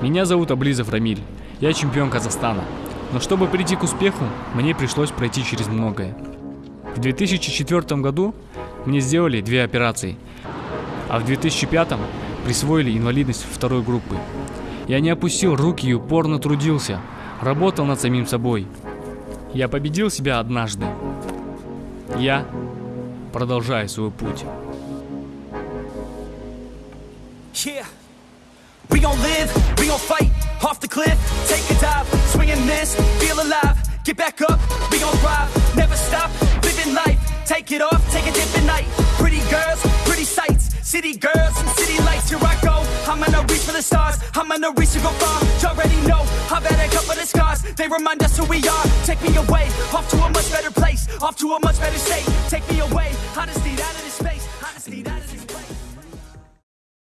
Меня зовут Аблизов Рамиль. Я чемпион Казахстана. Но чтобы прийти к успеху, мне пришлось пройти через многое. В 2004 году мне сделали две операции, а в 2005 присвоили инвалидность второй группы. Я не опустил руки и упорно трудился, работал над самим собой. Я победил себя однажды. Я продолжаю свой путь. Yeah. We gon' live, gon' fight, off the cliff, take a dive, swing and miss, feel alive, get back up, we gon' thrive, never stop, living life, take it off, take a dip at night, pretty girls, pretty sights, city girls and city lights, here I go, I'm gonna reach for the stars, I'm gonna reach to go far, you already know, I've had a couple of scars, they remind us who we are, take me away, off to a much better place, off to a much better state, take me away, I just need out of this space.